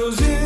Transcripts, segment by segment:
Shadows in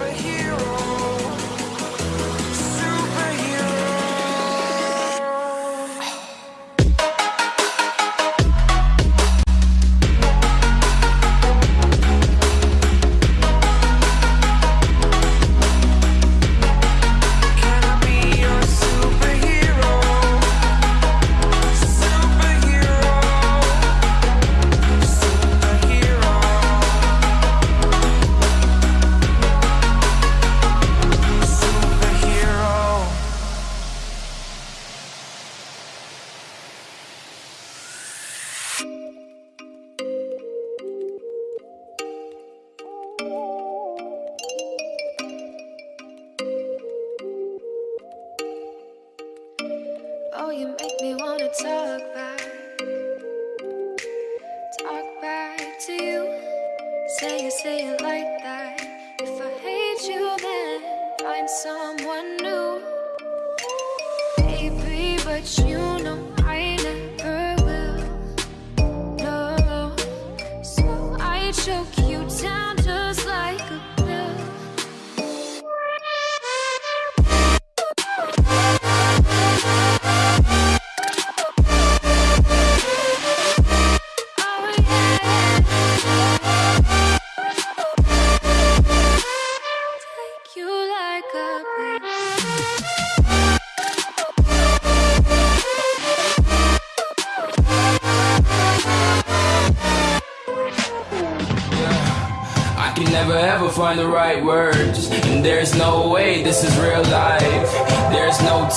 superhero.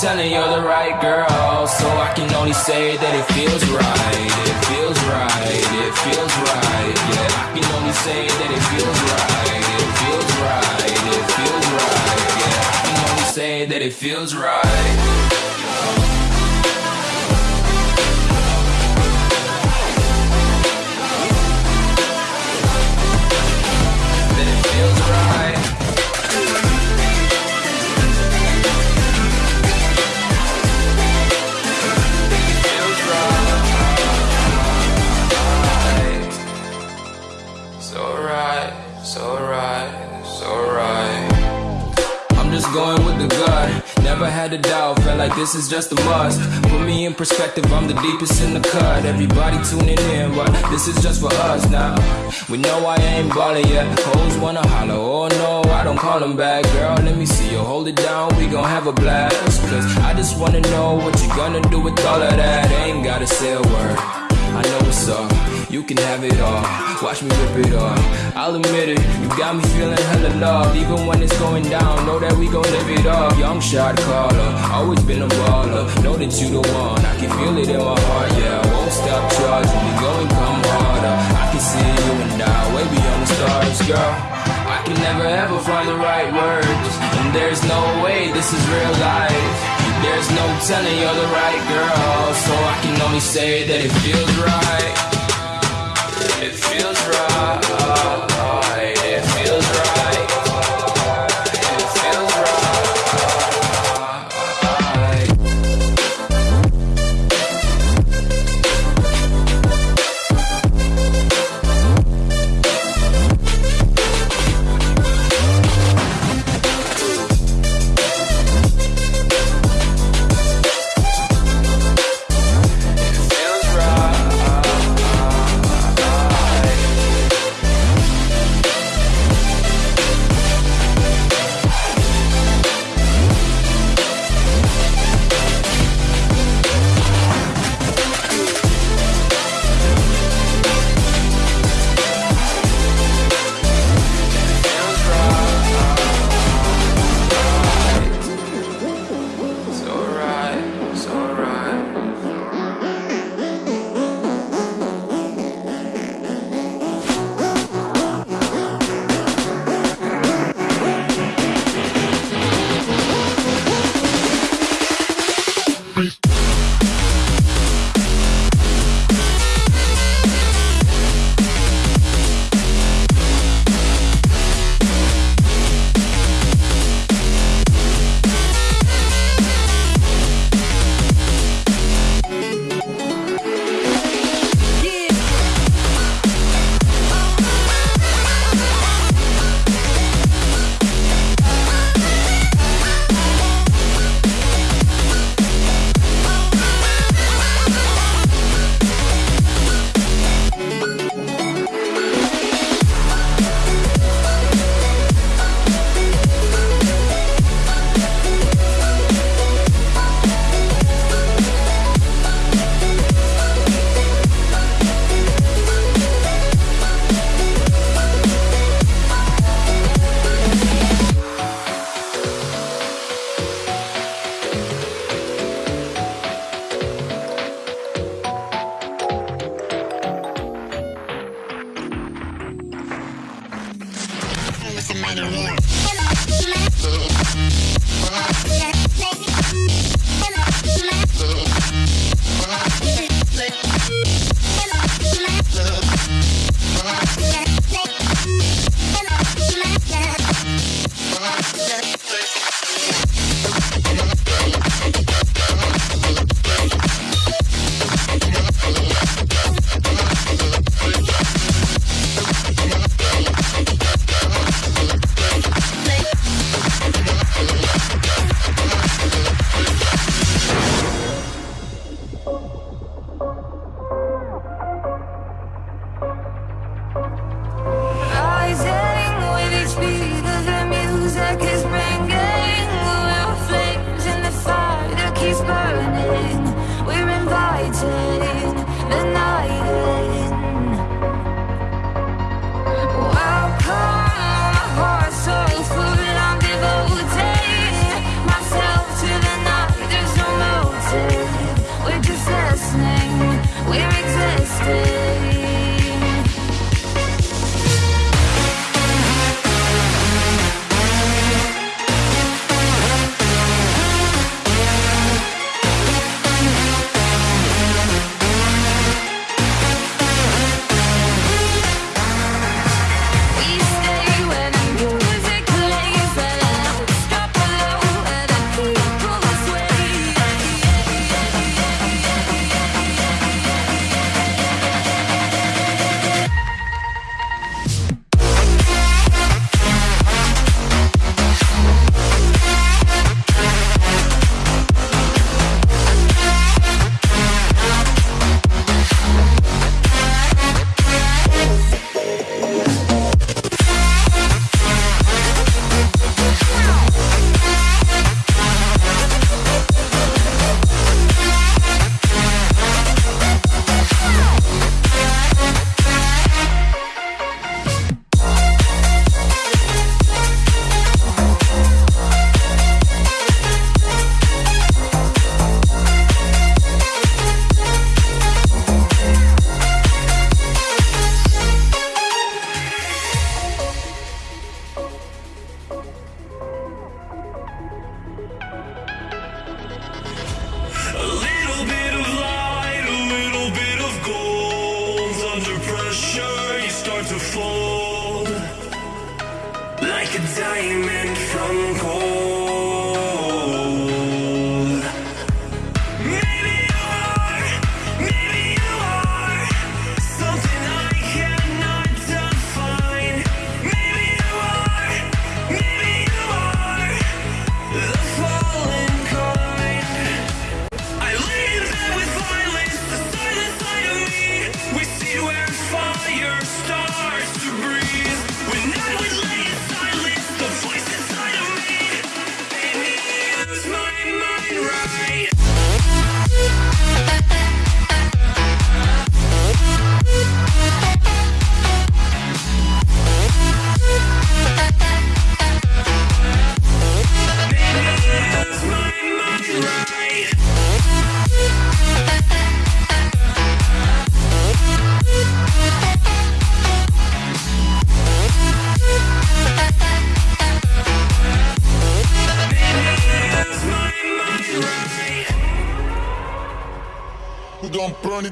Telling you're the right girl. So I can only say that it feels right. It feels right. It feels right. Yeah, I can only say that it feels right. It feels right. It feels right. Yeah, I can only say that it feels right. That it feels right. Never had a doubt, felt like this is just a must. Put me in perspective, I'm the deepest in the cut. Everybody tuning in, but this is just for us now. We know I ain't ballin' yet. Hoes wanna holler, oh no, I don't call them back. Girl, let me see you hold it down, we gon' have a blast. Cause I just wanna know what you gonna do with all of that. Ain't gotta say a word. I know what's up. You can have it all. Watch me rip it off. I'll admit it. You got me feeling hella love. Even when it's going down, know that we gon' live it up. Young shot caller. Always been a baller. Know that you the one. I can feel it in my heart. Yeah, I won't stop charging. We going come harder. I can see you and I way beyond the stars, girl. I can never ever find the right words. And there's no way this is real life. There's no telling you're the right girl, so I can only say that it feels right. Feels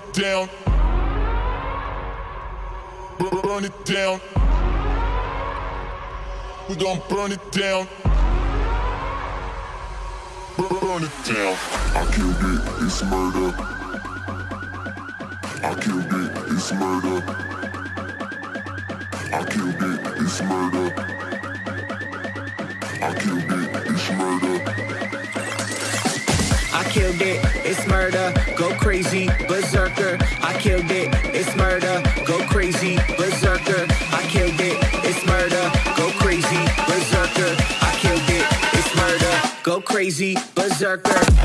it down. Burn it down. We gon' burn it down. Burn it down. I killed it, it's murder. I killed it, it's murder. I killed it, it's murder. I killed it, it's murder. I killed it, it's murder. Go crazy, crazy, berserker.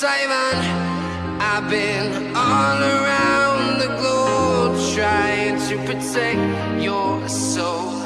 Taiwan. I've been all around the globe trying to protect your soul.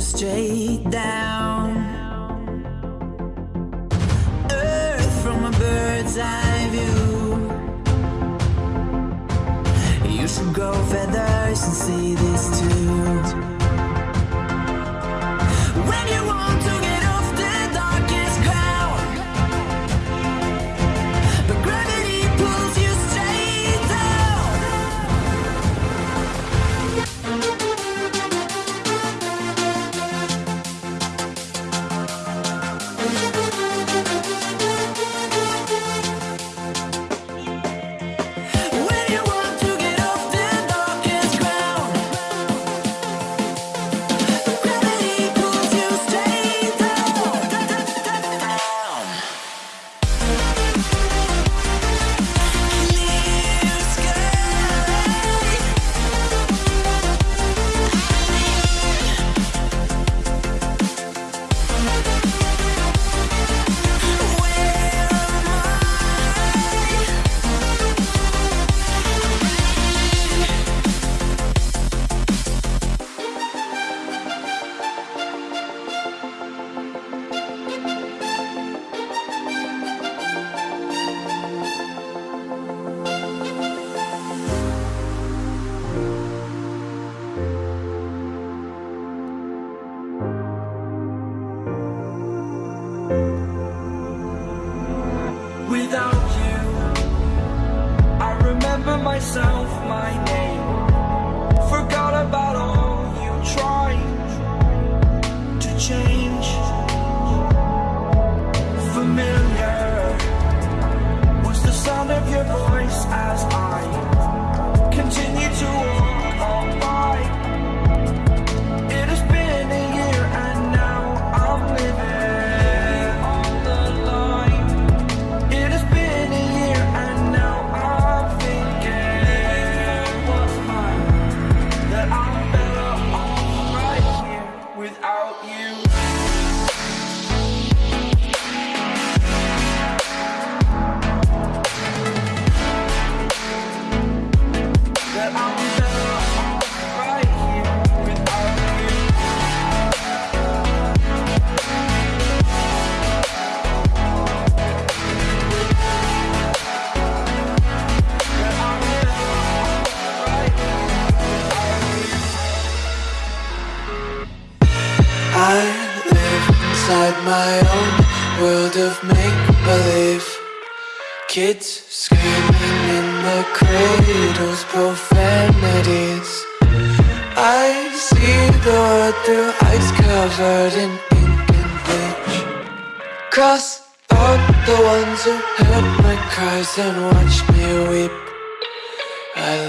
Straight down.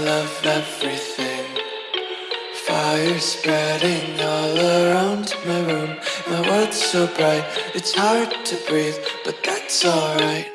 I love everything. Fire spreading all around my room. My world's so bright, it's hard to breathe But that's alright.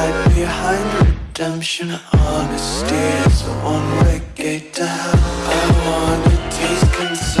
hide behind redemption Honesty is a one-way gate to hell. I wanna taste concern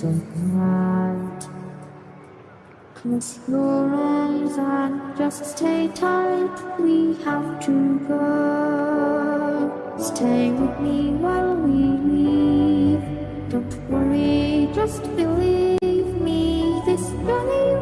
waves. Close your eyes and just stay tight. We have to go. Stay with me while we leave. Don't worry, just believe me. This journey.